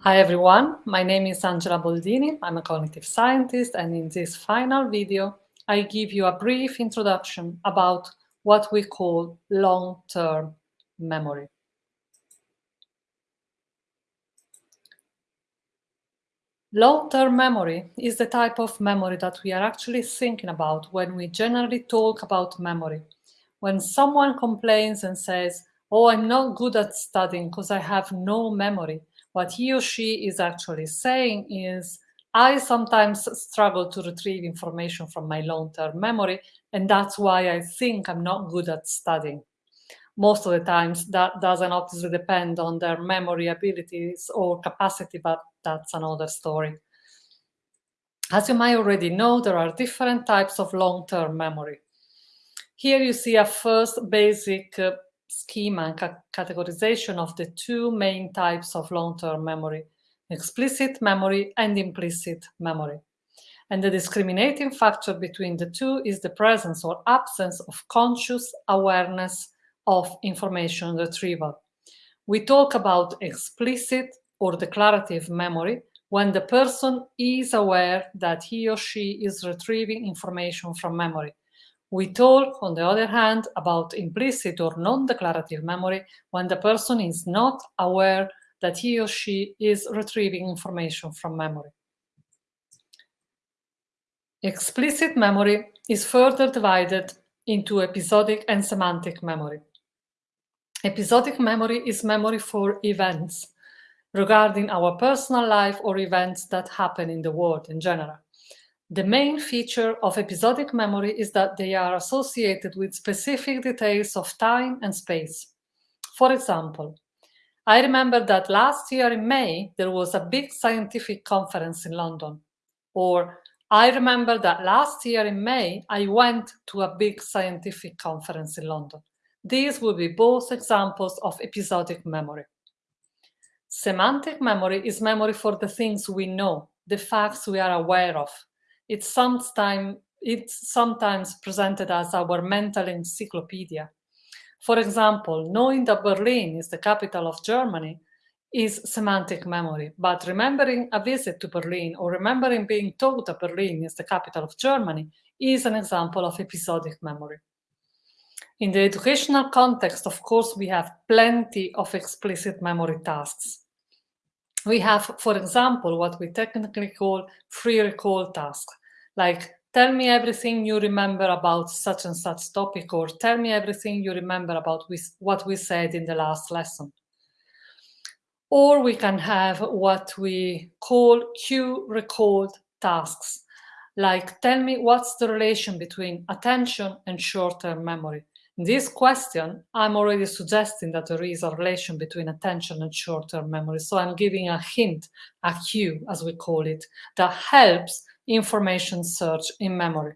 Hi everyone, my name is Angela Boldini. I'm a cognitive scientist and in this final video, I give you a brief introduction about what we call long-term memory. Long-term memory is the type of memory that we are actually thinking about when we generally talk about memory. When someone complains and says, oh, I'm not good at studying because I have no memory, what he or she is actually saying is, I sometimes struggle to retrieve information from my long-term memory, and that's why I think I'm not good at studying. Most of the times that doesn't obviously depend on their memory abilities or capacity, but that's another story. As you might already know, there are different types of long-term memory. Here you see a first basic uh, schema and ca categorization of the two main types of long-term memory, explicit memory and implicit memory. And the discriminating factor between the two is the presence or absence of conscious awareness of information retrieval. We talk about explicit or declarative memory when the person is aware that he or she is retrieving information from memory. We talk, on the other hand, about implicit or non-declarative memory when the person is not aware that he or she is retrieving information from memory. Explicit memory is further divided into episodic and semantic memory. Episodic memory is memory for events regarding our personal life or events that happen in the world in general. The main feature of episodic memory is that they are associated with specific details of time and space. For example, I remember that last year in May, there was a big scientific conference in London. Or I remember that last year in May, I went to a big scientific conference in London. These would be both examples of episodic memory. Semantic memory is memory for the things we know, the facts we are aware of, it's sometimes, it's sometimes presented as our mental encyclopedia. For example, knowing that Berlin is the capital of Germany is semantic memory, but remembering a visit to Berlin or remembering being told that Berlin is the capital of Germany is an example of episodic memory. In the educational context, of course, we have plenty of explicit memory tasks. We have, for example, what we technically call free recall tasks, like tell me everything you remember about such and such topic, or tell me everything you remember about what we said in the last lesson. Or we can have what we call cued recall tasks, like tell me what's the relation between attention and short-term memory. In this question, I'm already suggesting that there is a relation between attention and short-term memory. So I'm giving a hint, a cue, as we call it, that helps information search in memory.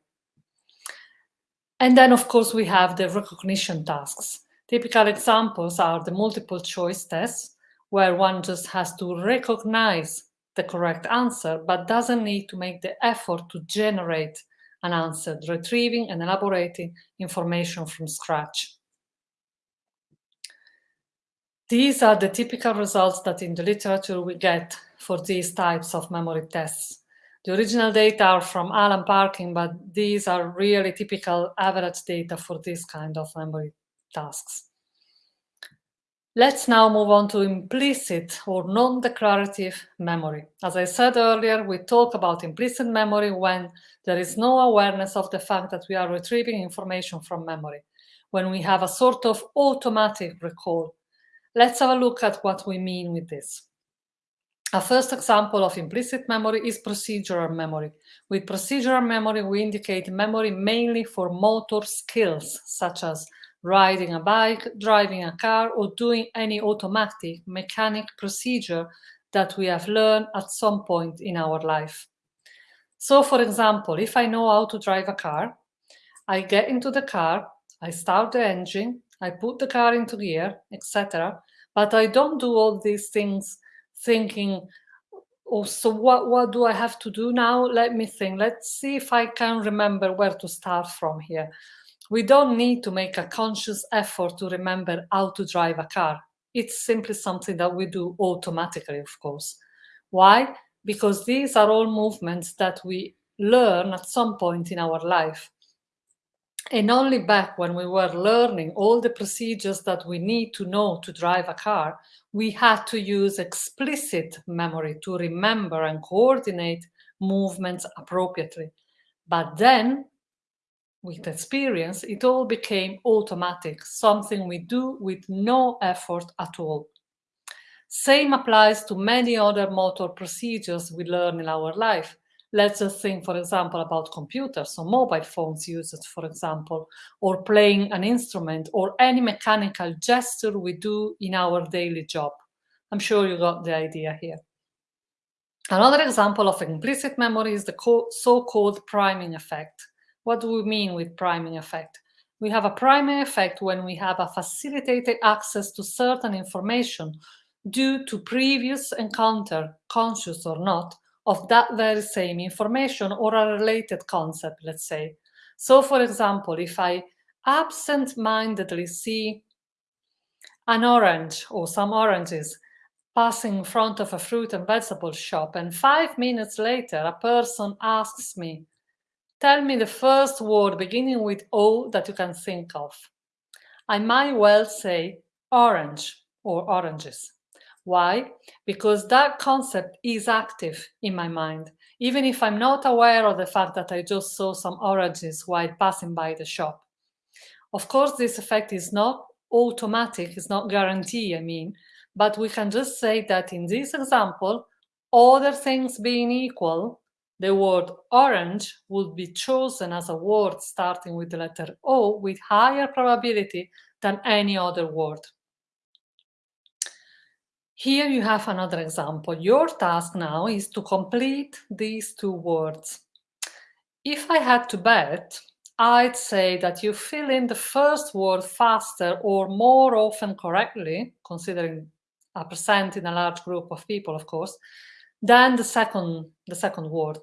And then, of course, we have the recognition tasks. Typical examples are the multiple choice tests, where one just has to recognize the correct answer, but doesn't need to make the effort to generate an answer, retrieving and elaborating information from scratch. These are the typical results that in the literature we get for these types of memory tests. The original data are from Alan Parkin, but these are really typical average data for this kind of memory tasks. Let's now move on to implicit or non-declarative memory. As I said earlier, we talk about implicit memory when there is no awareness of the fact that we are retrieving information from memory, when we have a sort of automatic recall. Let's have a look at what we mean with this. A first example of implicit memory is procedural memory. With procedural memory, we indicate memory mainly for motor skills, such as riding a bike, driving a car, or doing any automatic mechanic procedure that we have learned at some point in our life. So for example, if I know how to drive a car, I get into the car, I start the engine, I put the car into gear, etc. But I don't do all these things thinking, oh, so what, what do I have to do now? Let me think. Let's see if I can remember where to start from here. We don't need to make a conscious effort to remember how to drive a car. It's simply something that we do automatically, of course. Why? Because these are all movements that we learn at some point in our life. And only back when we were learning all the procedures that we need to know to drive a car, we had to use explicit memory to remember and coordinate movements appropriately. But then, with experience, it all became automatic, something we do with no effort at all. Same applies to many other motor procedures we learn in our life. Let's just think, for example, about computers or mobile phones used, for example, or playing an instrument or any mechanical gesture we do in our daily job. I'm sure you got the idea here. Another example of implicit memory is the so-called priming effect. What do we mean with priming effect? We have a priming effect when we have a facilitated access to certain information due to previous encounter, conscious or not, of that very same information or a related concept, let's say. So for example, if I absent-mindedly see an orange or some oranges passing in front of a fruit and vegetable shop and five minutes later a person asks me, tell me the first word beginning with O that you can think of. I might well say orange or oranges. Why? Because that concept is active in my mind, even if I'm not aware of the fact that I just saw some oranges while passing by the shop. Of course, this effect is not automatic, it's not guaranteed, I mean, but we can just say that in this example, other things being equal, the word orange would be chosen as a word starting with the letter O with higher probability than any other word. Here you have another example. Your task now is to complete these two words. If I had to bet, I'd say that you fill in the first word faster or more often correctly, considering a percent in a large group of people, of course, than the second, the second word.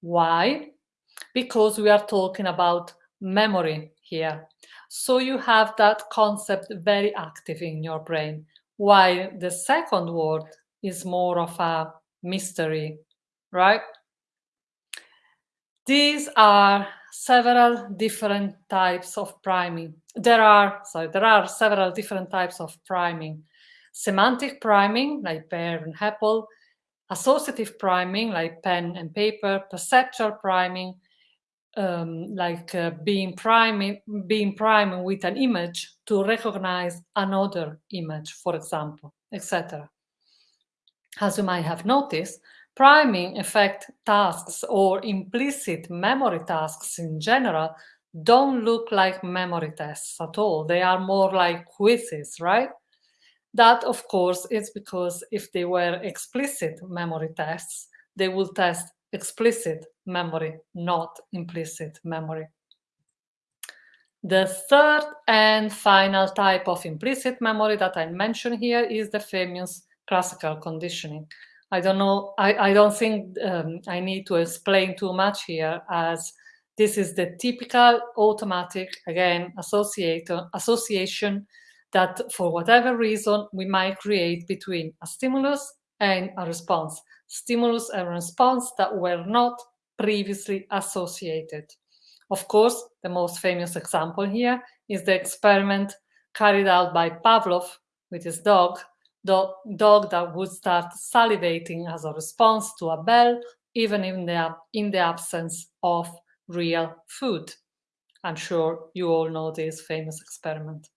Why? Because we are talking about memory here. So you have that concept very active in your brain while the second word is more of a mystery, right? These are several different types of priming. There are, sorry, there are several different types of priming. Semantic priming, like pear and apple, associative priming, like pen and paper, perceptual priming, um, like uh, being priming, being priming with an image to recognize another image, for example, etc. As you might have noticed, priming effect tasks or implicit memory tasks in general don't look like memory tests at all. They are more like quizzes, right? That, of course, is because if they were explicit memory tests, they will test explicit memory, not implicit memory. The third and final type of implicit memory that I mention here is the famous classical conditioning. I don't know, I, I don't think um, I need to explain too much here as this is the typical automatic, again, association that for whatever reason we might create between a stimulus and a response stimulus and response that were not previously associated. Of course, the most famous example here is the experiment carried out by Pavlov with his dog, the dog that would start salivating as a response to a bell, even in the, in the absence of real food. I'm sure you all know this famous experiment.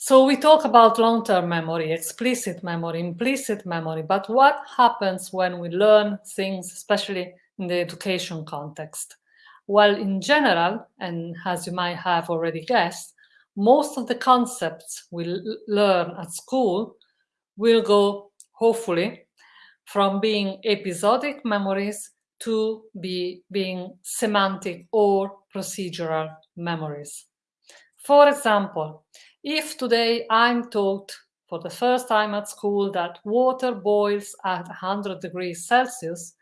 So we talk about long-term memory, explicit memory, implicit memory, but what happens when we learn things, especially in the education context? Well, in general, and as you might have already guessed, most of the concepts we learn at school will go, hopefully, from being episodic memories to be being semantic or procedural memories. For example, if today I'm taught for the first time at school that water boils at 100 degrees Celsius,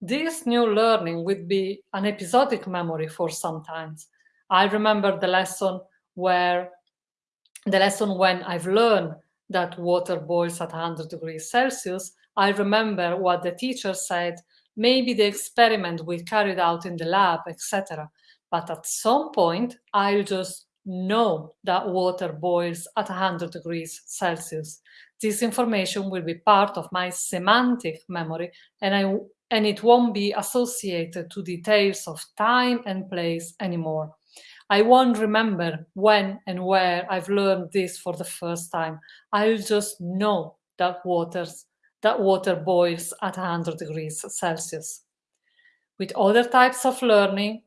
this new learning would be an episodic memory for some times. I remember the lesson where the lesson when I've learned that water boils at 100 degrees Celsius, I remember what the teacher said, maybe the experiment we carried out in the lab, etc. But at some point, I'll just know that water boils at 100 degrees Celsius. This information will be part of my semantic memory and, I, and it won't be associated to details of time and place anymore. I won't remember when and where I've learned this for the first time. I'll just know that waters that water boils at 100 degrees Celsius. With other types of learning,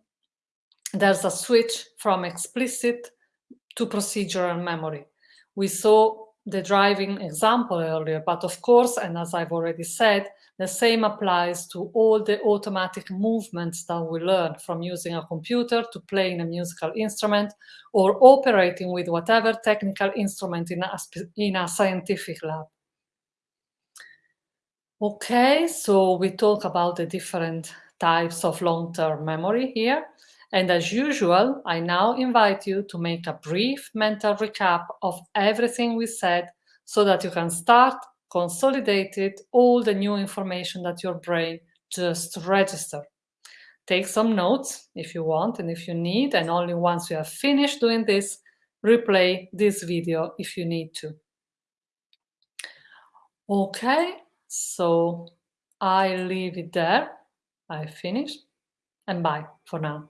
there's a switch from explicit to procedural memory. We saw the driving example earlier, but of course, and as I've already said, the same applies to all the automatic movements that we learn from using a computer to playing a musical instrument or operating with whatever technical instrument in a, in a scientific lab. Okay, so we talk about the different types of long-term memory here. And as usual, I now invite you to make a brief mental recap of everything we said so that you can start consolidated all the new information that your brain just registered. Take some notes if you want and if you need, and only once you have finished doing this, replay this video if you need to. Okay, so I leave it there. I finished and bye for now.